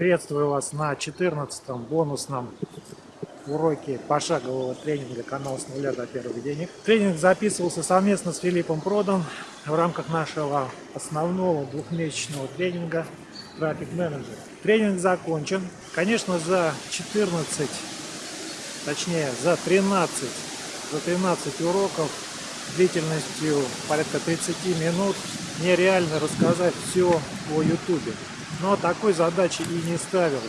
Приветствую вас на 14-м бонусном уроке пошагового тренинга канала с нуля до первых денег. Тренинг записывался совместно с Филиппом Продом в рамках нашего основного двухмесячного тренинга Traffic Manager. Тренинг закончен. Конечно, за 14, точнее за 13, за 13 уроков длительностью порядка 30 минут нереально рассказать все о YouTube. Но такой задачи и не ставилось.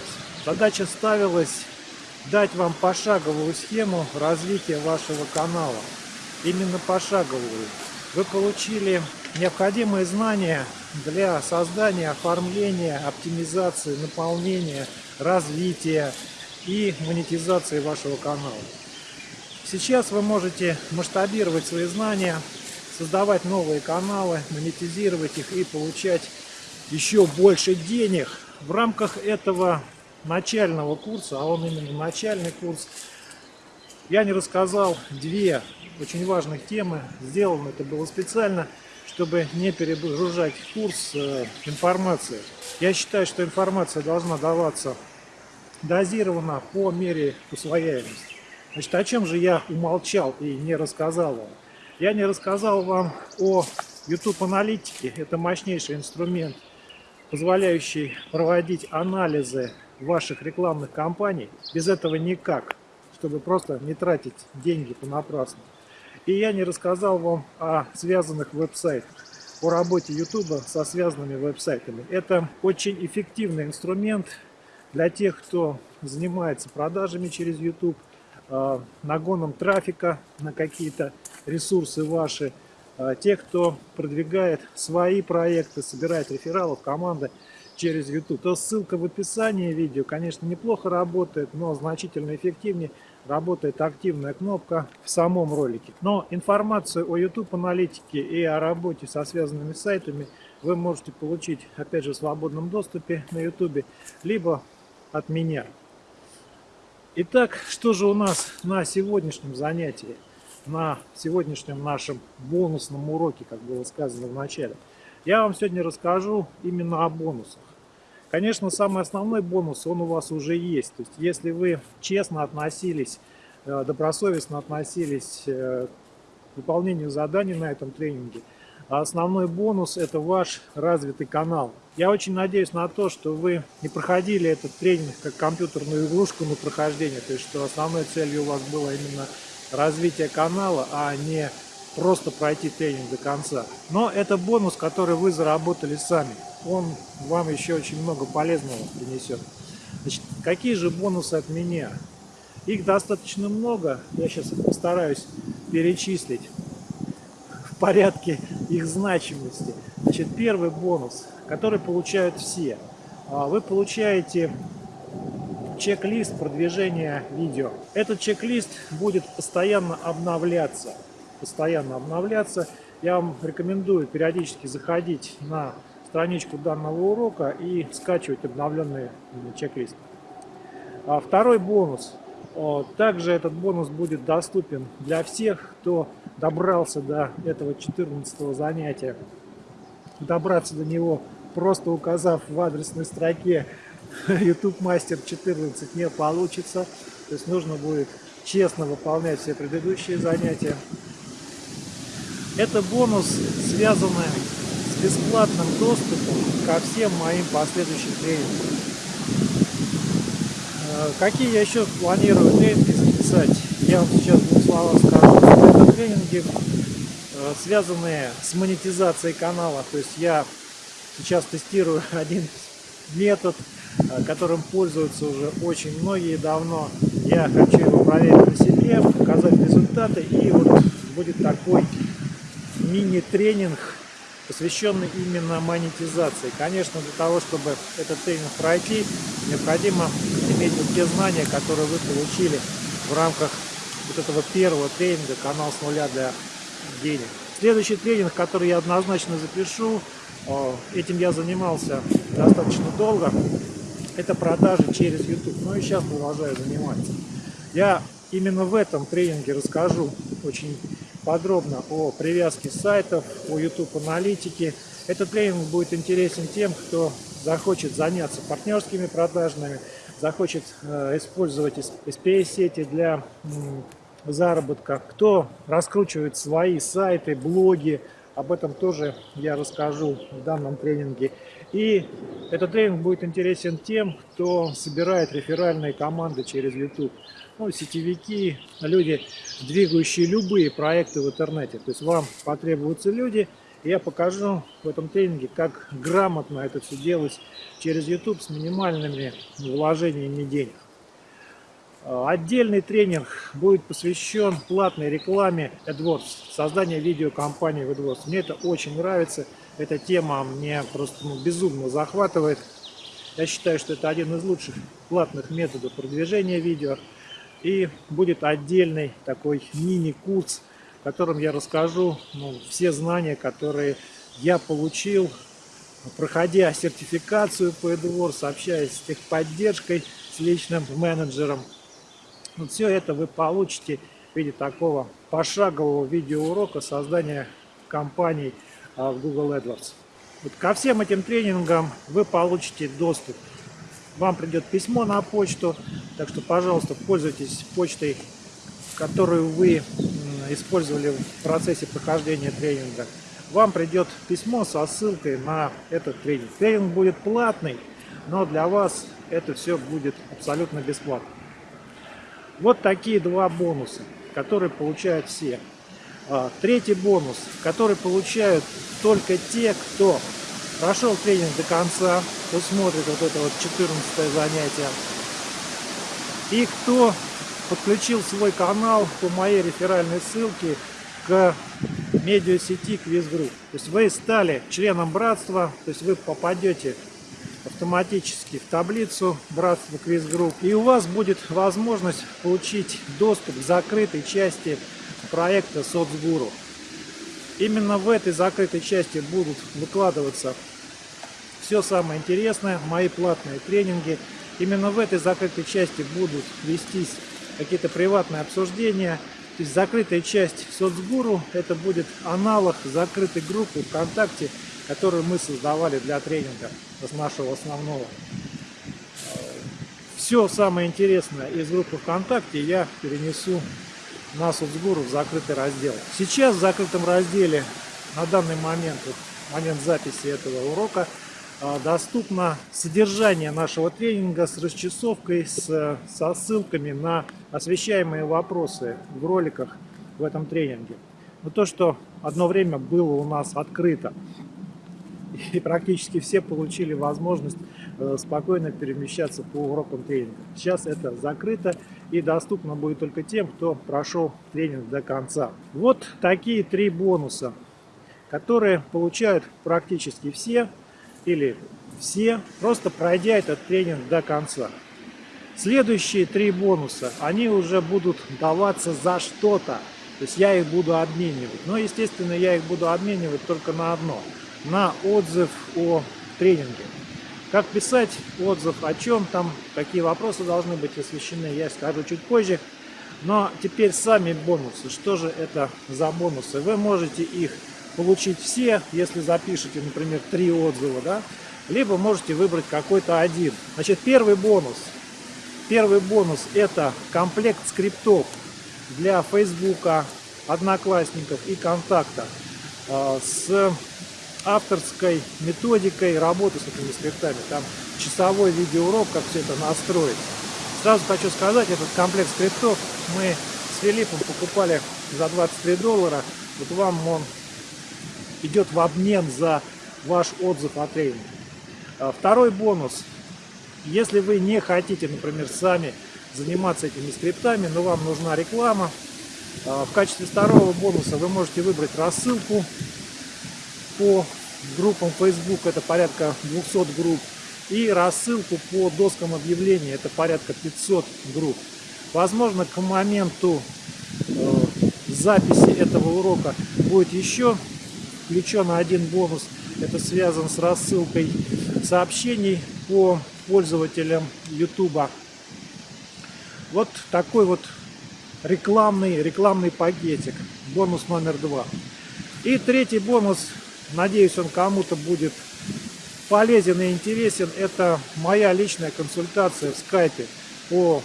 Задача ставилась дать вам пошаговую схему развития вашего канала. Именно пошаговую. Вы получили необходимые знания для создания, оформления, оптимизации, наполнения, развития и монетизации вашего канала. Сейчас вы можете масштабировать свои знания, создавать новые каналы, монетизировать их и получать еще больше денег в рамках этого начального курса, а он именно начальный курс, я не рассказал две очень важных темы. Сделано это было специально, чтобы не перегружать курс э, информацией. Я считаю, что информация должна даваться дозированно по мере усвояемости. Значит, о чем же я умолчал и не рассказал вам? Я не рассказал вам о YouTube аналитике. Это мощнейший инструмент позволяющий проводить анализы ваших рекламных кампаний. Без этого никак, чтобы просто не тратить деньги понапрасну. И я не рассказал вам о связанных веб-сайтах, о работе YouTube со связанными веб-сайтами. Это очень эффективный инструмент для тех, кто занимается продажами через YouTube, а, нагоном трафика на какие-то ресурсы ваши, те, кто продвигает свои проекты, собирает рефералов, команды через YouTube. То ссылка в описании видео, конечно, неплохо работает, но значительно эффективнее работает активная кнопка в самом ролике. Но информацию о YouTube аналитике и о работе со связанными сайтами вы можете получить, опять же, в свободном доступе на YouTube, либо от меня. Итак, что же у нас на сегодняшнем занятии? На сегодняшнем нашем бонусном уроке, как было сказано в начале. Я вам сегодня расскажу именно о бонусах. Конечно, самый основной бонус, он у вас уже есть. То есть, если вы честно относились, э, добросовестно относились э, к выполнению заданий на этом тренинге, а основной бонус – это ваш развитый канал. Я очень надеюсь на то, что вы не проходили этот тренинг как компьютерную игрушку на прохождение, то есть что основной целью у вас было именно развития канала, а не просто пройти тренинг до конца. Но это бонус, который вы заработали сами. Он вам еще очень много полезного принесет. Значит, какие же бонусы от меня? Их достаточно много. Я сейчас постараюсь перечислить в порядке их значимости. Значит, первый бонус, который получают все. А, вы получаете чек-лист продвижения видео. Этот чек-лист будет постоянно обновляться. Постоянно обновляться. Я вам рекомендую периодически заходить на страничку данного урока и скачивать обновленный чек-лист. А второй бонус. Также этот бонус будет доступен для всех, кто добрался до этого 14 занятия. Добраться до него просто указав в адресной строке YouTube Master 14 не получится. То есть нужно будет честно выполнять все предыдущие занятия. Это бонус, связанный с бесплатным доступом ко всем моим последующим тренингам. Э, какие я еще планирую тренинги записать, я вам сейчас в двух словах скажу. Это тренинги, э, связанные с монетизацией канала. То есть я сейчас тестирую один метод, Э, которым пользуются уже очень многие давно. Я хочу его проверить на себе, показать результаты. И вот будет такой мини-тренинг, посвященный именно монетизации. Конечно, для того, чтобы этот тренинг пройти, необходимо иметь вот те знания, которые вы получили в рамках вот этого первого тренинга «Канал с нуля для денег». Следующий тренинг, который я однозначно запишу, этим я занимался достаточно долго это продажи через YouTube. Ну и сейчас продолжаю заниматься. Я именно в этом тренинге расскажу очень подробно о привязке сайтов, о YouTube аналитике. Этот тренинг будет интересен тем, кто захочет заняться партнерскими продажами, захочет э, использовать SPA-сети для заработка, кто раскручивает свои сайты, блоги, об этом тоже я расскажу в данном тренинге. И этот тренинг будет интересен тем, кто собирает реферальные команды через YouTube. Ну, сетевики, люди, двигающие любые проекты в интернете. То есть вам потребуются люди, я покажу в этом тренинге, как грамотно это все делать через YouTube с минимальными вложениями денег. А, отдельный тренинг будет посвящен платной рекламе AdWords, созданию видеокомпании в AdWords. Мне это очень нравится, эта тема мне просто ну, безумно захватывает. Я считаю, что это один из лучших платных методов продвижения видео. И будет отдельный такой мини-курс в котором я расскажу ну, все знания, которые я получил, проходя сертификацию по AdWords, общаясь с техподдержкой, с личным менеджером. Вот все это вы получите в виде такого пошагового видеоурока создания компаний а, в Google AdWords. Вот ко всем этим тренингам вы получите доступ. Вам придет письмо на почту, так что, пожалуйста, пользуйтесь почтой, которую вы использовали в процессе прохождения тренинга, вам придет письмо со ссылкой на этот тренинг. Тренинг будет платный, но для вас это все будет абсолютно бесплатно. Вот такие два бонуса, которые получают все. А, третий бонус, который получают только те, кто прошел тренинг до конца, кто смотрит вот это вот 14 занятие, и кто подключил свой канал по моей реферальной ссылке к медиасети Квизгрупп. То есть вы стали членом братства, то есть вы попадете автоматически в таблицу братства Квизгрупп, и у вас будет возможность получить доступ к закрытой части проекта Соцгуру. Именно в этой закрытой части будут выкладываться все самое интересное, мои платные тренинги. Именно в этой закрытой части будут вестись какие-то приватные обсуждения. То есть закрытая часть соцгуру это будет аналог закрытой группы ВКонтакте, которую мы создавали для тренинга нашего основного. Все самое интересное из группы ВКонтакте я перенесу на соцгуру в закрытый раздел. Сейчас в закрытом разделе на данный момент, вот, момент записи этого урока, а, доступно содержание нашего тренинга с расчесовкой, с, со ссылками на освещаемые вопросы в роликах в этом тренинге. Но то, что одно время было у нас открыто, и практически все получили возможность э, спокойно перемещаться по урокам тренинга. Сейчас это закрыто и доступно будет только тем, кто прошел тренинг до конца. Вот такие три бонуса, которые получают практически все или все, просто пройдя этот тренинг до конца. Следующие три бонуса, они уже будут даваться за что-то. То есть я их буду обменивать. Но, естественно, я их буду обменивать только на одно. На отзыв о тренинге. Как писать отзыв, о чем там, какие вопросы должны быть освещены, я скажу чуть позже. Но теперь сами бонусы. Что же это за бонусы? Вы можете их получить все, если запишете, например, три отзыва, да, либо можете выбрать какой-то один. Значит, первый бонус. Первый бонус это комплект скриптов для Фейсбука, Одноклассников и Контакта а, с авторской методикой работы с этими скриптами. Там часовой видеоурок, как все это настроить. Сразу хочу сказать, этот комплект скриптов мы с Филиппом покупали за 23 доллара. Вот вам он идет в обмен за ваш отзыв о тренинге. А, второй бонус. Если вы не хотите, например, сами заниматься этими скриптами, но вам нужна реклама, а, в качестве второго бонуса вы можете выбрать рассылку по группам Facebook, это порядка 200 групп, и рассылку по доскам объявлений, это порядка 500 групп. Возможно, к моменту э, записи этого урока будет еще включен один бонус. Это связан с рассылкой сообщений по пользователям YouTube. Вот такой вот рекламный, рекламный пакетик. Бонус номер два. И третий бонус, надеюсь, он кому-то будет полезен и интересен, это моя личная консультация в скайпе по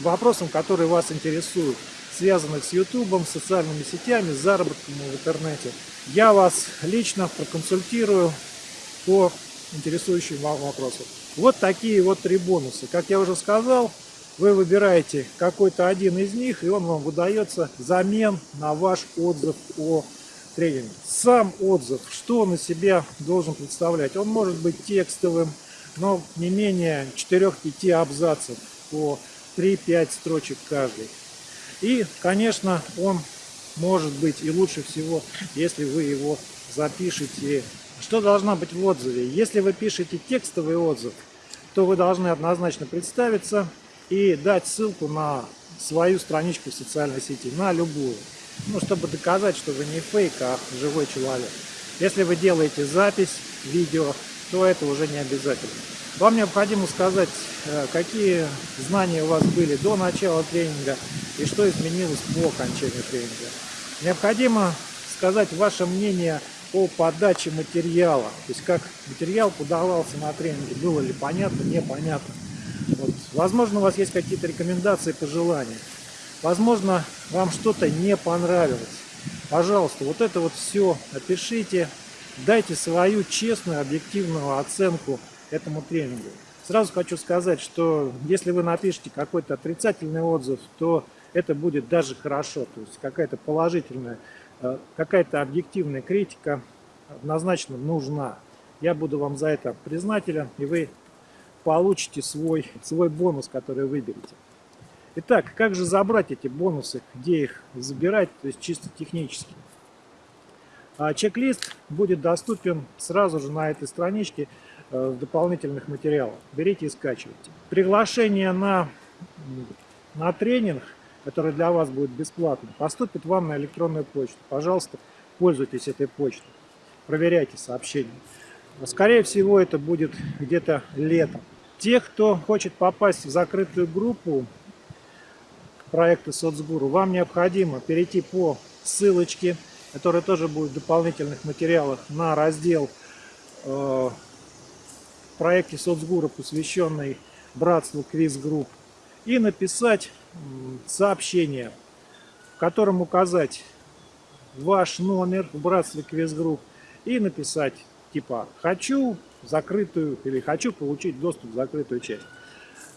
вопросам, которые вас интересуют, связанных с ютубом, социальными сетями, с заработком в интернете. Я вас лично проконсультирую по интересующим вам вопросам. Вот такие вот три бонуса. Как я уже сказал, вы выбираете какой-то один из них, и он вам выдается взамен на ваш отзыв о тренинге. Сам отзыв, что он из себя должен представлять? Он может быть текстовым, но не менее 4-5 абзацев по 3-5 строчек каждый. И, конечно, он может быть и лучше всего, если вы его запишете. Что должна быть в отзыве? Если вы пишете текстовый отзыв, то вы должны однозначно представиться и дать ссылку на свою страничку в социальной сети, на любую. Ну, чтобы доказать, что вы не фейк, а живой человек. Если вы делаете запись, видео, то это уже не обязательно. Вам необходимо сказать, э, какие знания у вас были до начала тренинга и что изменилось по окончанию тренинга. Необходимо сказать ваше мнение о подаче материала, то есть как материал подавался на тренинге, было ли понятно, непонятно. Вот. Возможно, у вас есть какие-то рекомендации, пожелания. Возможно, вам что-то не понравилось. Пожалуйста, вот это вот все опишите, дайте свою честную, объективную оценку этому тренингу. Сразу хочу сказать, что если вы напишите какой-то отрицательный отзыв, то это будет даже хорошо. То есть какая-то положительная, э, какая-то объективная критика однозначно нужна. Я буду вам за это признателен, и вы получите свой, свой бонус, который выберете. Итак, как же забрать эти бонусы, где их забирать, то есть чисто технически. А чек-лист будет доступен сразу же на этой страничке Э, в дополнительных материалах. Берите и скачивайте. Приглашение на, на тренинг, который для вас будет бесплатным, поступит вам на электронную почту. Пожалуйста, пользуйтесь этой почтой. Проверяйте сообщения. Скорее всего, это будет где-то летом. Тех, кто хочет попасть в закрытую группу проекта Соцгуру, вам необходимо перейти по ссылочке, которая тоже будет в дополнительных материалах, на раздел э, проекте соцгура, посвященной братству Квиз Групп, и написать сообщение, в котором указать ваш номер в братстве Квиз Групп и написать типа «хочу закрытую» или «хочу получить доступ в закрытую часть».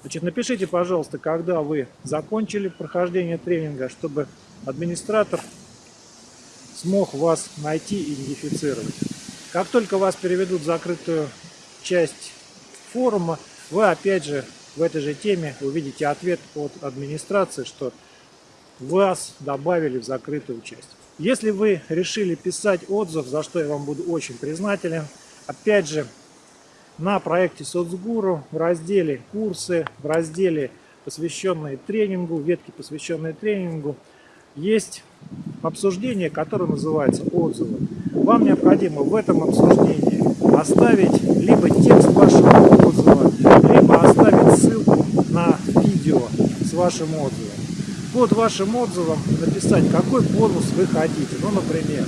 Значит, напишите, пожалуйста, когда вы закончили прохождение тренинга, чтобы администратор смог вас найти и идентифицировать. Как только вас переведут в закрытую часть форума, вы опять же в этой же теме увидите ответ от администрации, что вас добавили в закрытую часть. Если вы решили писать отзыв, за что я вам буду очень признателен, опять же, на проекте Соцгуру в разделе «Курсы», в разделе, посвященные тренингу, ветки, посвященные тренингу, есть обсуждение, которое называется «Отзывы». Вам необходимо в этом обсуждении оставить либо текст вашего отзыва, либо оставить ссылку на видео с вашим отзывом. Под вашим отзывом написать, какой бонус вы хотите. Ну, например,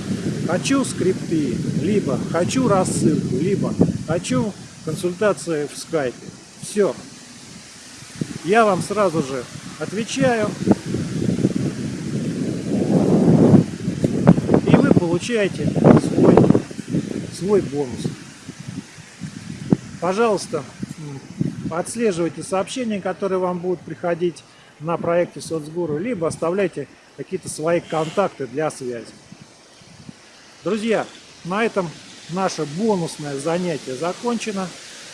хочу скрипты, либо хочу рассылку, либо хочу консультации в скайпе. Все. Я вам сразу же отвечаю. И вы получаете свой, свой бонус. Пожалуйста, отслеживайте сообщения, которые вам будут приходить на проекте Соцгуру, либо оставляйте какие-то свои контакты для связи. Друзья, на этом наше бонусное занятие закончено.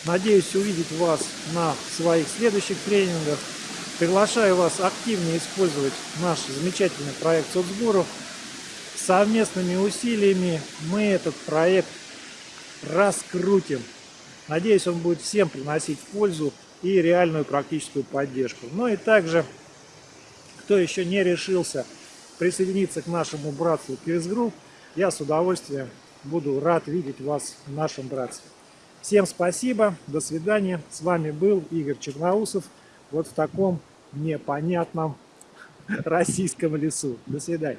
Надеюсь увидеть вас на своих следующих тренингах. Приглашаю вас активнее использовать наш замечательный проект Соцгуру. Совместными усилиями мы этот проект раскрутим. Надеюсь, он будет всем приносить пользу и реальную практическую поддержку. Ну и также, кто еще не решился присоединиться к нашему братству Квиз Групп, я с удовольствием буду рад видеть вас в нашем братстве. Всем спасибо, до свидания. С вами был Игорь Черноусов. Вот в таком непонятном российском лесу. До свидания.